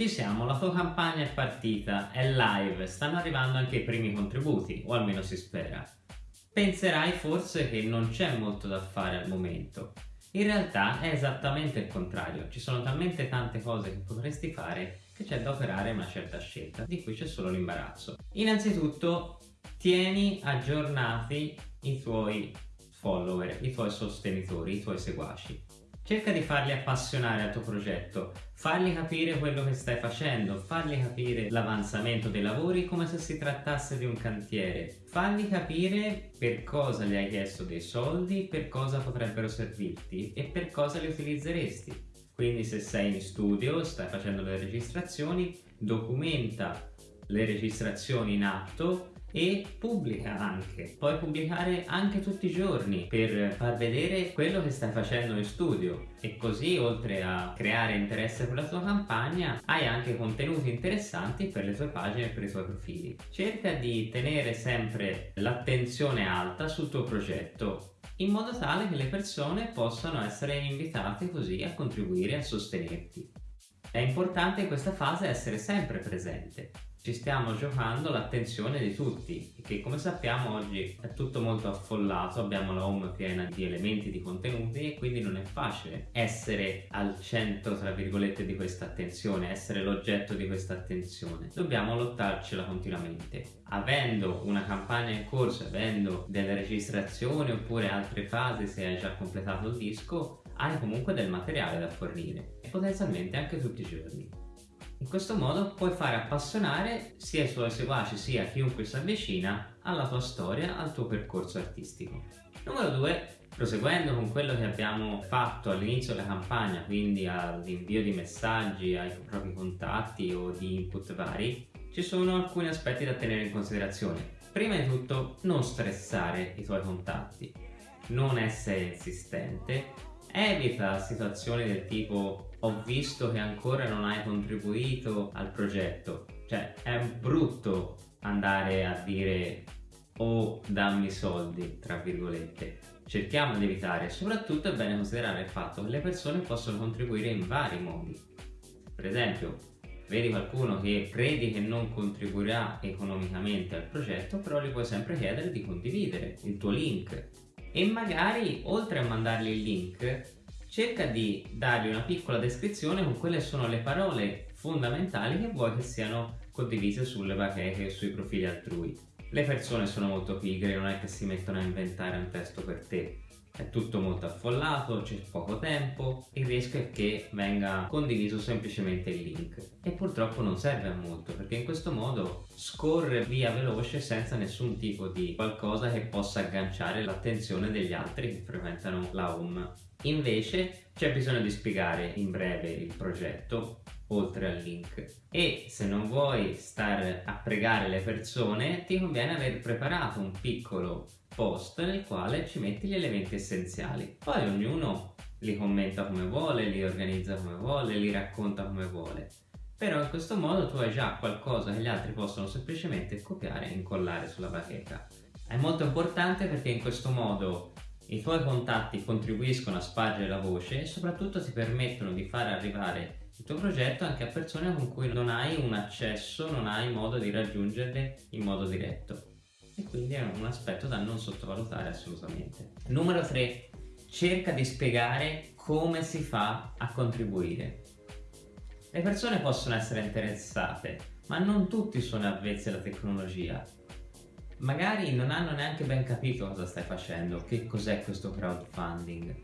Ci siamo, la tua campagna è partita, è live, stanno arrivando anche i primi contributi, o almeno si spera. Penserai forse che non c'è molto da fare al momento. In realtà è esattamente il contrario, ci sono talmente tante cose che potresti fare che c'è da operare una certa scelta, di cui c'è solo l'imbarazzo. Innanzitutto tieni aggiornati i tuoi follower, i tuoi sostenitori, i tuoi seguaci. Cerca di farli appassionare al tuo progetto, fargli capire quello che stai facendo, fargli capire l'avanzamento dei lavori come se si trattasse di un cantiere, fargli capire per cosa gli hai chiesto dei soldi, per cosa potrebbero servirti e per cosa li utilizzeresti. Quindi se sei in studio, stai facendo le registrazioni, documenta le registrazioni in atto e pubblica anche. Puoi pubblicare anche tutti i giorni per far vedere quello che stai facendo in studio e così oltre a creare interesse per la tua campagna hai anche contenuti interessanti per le tue pagine e per i tuoi profili. Cerca di tenere sempre l'attenzione alta sul tuo progetto in modo tale che le persone possano essere invitate così a contribuire a sostenerti. È importante in questa fase essere sempre presente, ci stiamo giocando l'attenzione di tutti che come sappiamo oggi è tutto molto affollato abbiamo la home piena di elementi di contenuti e quindi non è facile essere al centro tra virgolette di questa attenzione essere l'oggetto di questa attenzione. Dobbiamo lottarcela continuamente. Avendo una campagna in corso avendo delle registrazioni oppure altre fasi se hai già completato il disco hai comunque del materiale da fornire e potenzialmente anche tutti i giorni in questo modo puoi fare appassionare sia i tuoi seguaci sia chiunque si avvicina alla tua storia, al tuo percorso artistico. Numero 2. Proseguendo con quello che abbiamo fatto all'inizio della campagna, quindi all'invio di messaggi ai propri contatti o di input vari, ci sono alcuni aspetti da tenere in considerazione. Prima di tutto non stressare i tuoi contatti, non essere insistente, evita situazioni del tipo ho visto che ancora non hai contribuito al progetto cioè è brutto andare a dire o dammi soldi tra virgolette. Cerchiamo di evitare. Soprattutto è bene considerare il fatto che le persone possono contribuire in vari modi. Per esempio vedi qualcuno che credi che non contribuirà economicamente al progetto però gli puoi sempre chiedere di condividere il tuo link e magari oltre a mandargli il link cerca di dargli una piccola descrizione con quelle sono le parole fondamentali che vuoi che siano condivise sulle bacheche e sui profili altrui. Le persone sono molto pigre, non è che si mettono a inventare un testo per te, è tutto molto affollato, c'è poco tempo, il rischio è che venga condiviso semplicemente il link e purtroppo non serve a molto perché in questo modo scorre via veloce senza nessun tipo di qualcosa che possa agganciare l'attenzione degli altri che frequentano la home. Invece c'è bisogno di spiegare in breve il progetto oltre al link. E se non vuoi stare a pregare le persone ti conviene aver preparato un piccolo post nel quale ci metti gli elementi essenziali. Poi ognuno li commenta come vuole, li organizza come vuole, li racconta come vuole. Però in questo modo tu hai già qualcosa che gli altri possono semplicemente copiare e incollare sulla bacheca. È molto importante perché in questo modo i tuoi contatti contribuiscono a spargere la voce e soprattutto ti permettono di far arrivare il tuo progetto anche a persone con cui non hai un accesso, non hai modo di raggiungerle in modo diretto e quindi è un aspetto da non sottovalutare assolutamente. Numero 3. Cerca di spiegare come si fa a contribuire. Le persone possono essere interessate, ma non tutti sono avvezzi alla tecnologia. Magari non hanno neanche ben capito cosa stai facendo, che cos'è questo crowdfunding.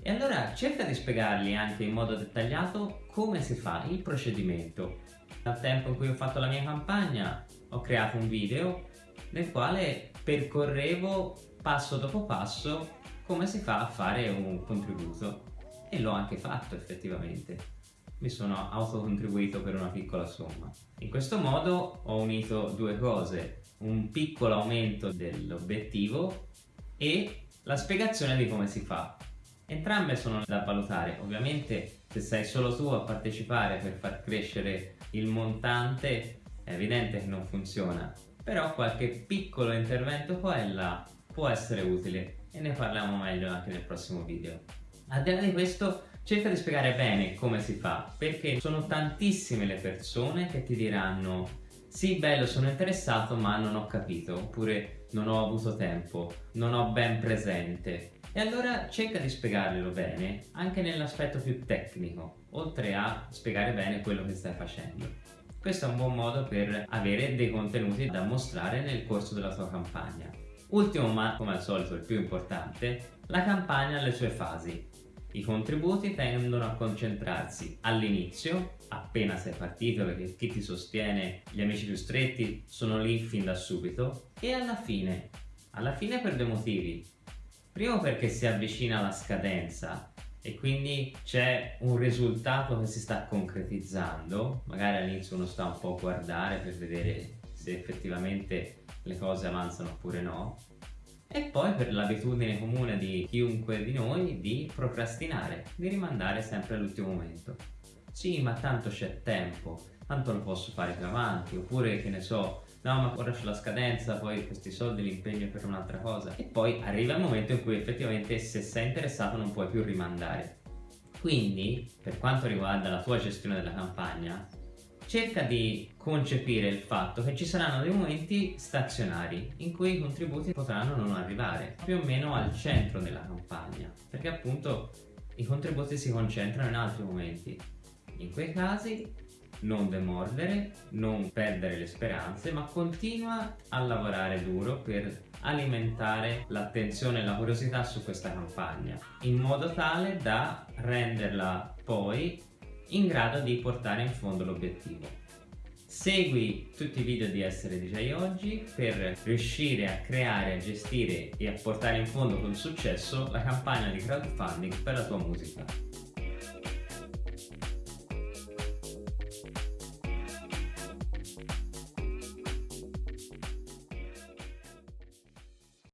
E allora cerca di spiegargli anche in modo dettagliato come si fa il procedimento. Dal tempo in cui ho fatto la mia campagna ho creato un video nel quale percorrevo passo dopo passo come si fa a fare un contributo e l'ho anche fatto effettivamente mi sono autocontribuito per una piccola somma. In questo modo ho unito due cose un piccolo aumento dell'obiettivo e la spiegazione di come si fa. Entrambe sono da valutare. Ovviamente se sei solo tu a partecipare per far crescere il montante è evidente che non funziona. Però qualche piccolo intervento qua e là può essere utile e ne parliamo meglio anche nel prossimo video. Al di là di questo cerca di spiegare bene come si fa perché sono tantissime le persone che ti diranno sì bello sono interessato ma non ho capito oppure non ho avuto tempo, non ho ben presente e allora cerca di spiegarglielo bene anche nell'aspetto più tecnico oltre a spiegare bene quello che stai facendo. Questo è un buon modo per avere dei contenuti da mostrare nel corso della tua campagna. Ultimo ma come al solito il più importante la campagna ha le sue fasi i contributi tendono a concentrarsi all'inizio, appena sei partito perché chi ti sostiene, gli amici più stretti sono lì fin da subito, e alla fine. Alla fine per due motivi. Primo perché si avvicina la scadenza e quindi c'è un risultato che si sta concretizzando, magari all'inizio uno sta un po' a guardare per vedere se effettivamente le cose avanzano oppure no, e poi per l'abitudine comune di chiunque di noi di procrastinare, di rimandare sempre all'ultimo momento. Sì, ma tanto c'è tempo, tanto lo posso fare più avanti, oppure che ne so, no ma ora c'è la scadenza, poi questi soldi li impegno per un'altra cosa. E poi arriva il momento in cui effettivamente se sei interessato non puoi più rimandare. Quindi, per quanto riguarda la tua gestione della campagna, cerca di concepire il fatto che ci saranno dei momenti stazionari in cui i contributi potranno non arrivare, più o meno al centro della campagna, perché appunto i contributi si concentrano in altri momenti. In quei casi non demordere, non perdere le speranze, ma continua a lavorare duro per alimentare l'attenzione e la curiosità su questa campagna, in modo tale da renderla poi in grado di portare in fondo l'obiettivo. Segui tutti i video di Essere DJ oggi per riuscire a creare, a gestire e a portare in fondo con successo la campagna di crowdfunding per la tua musica.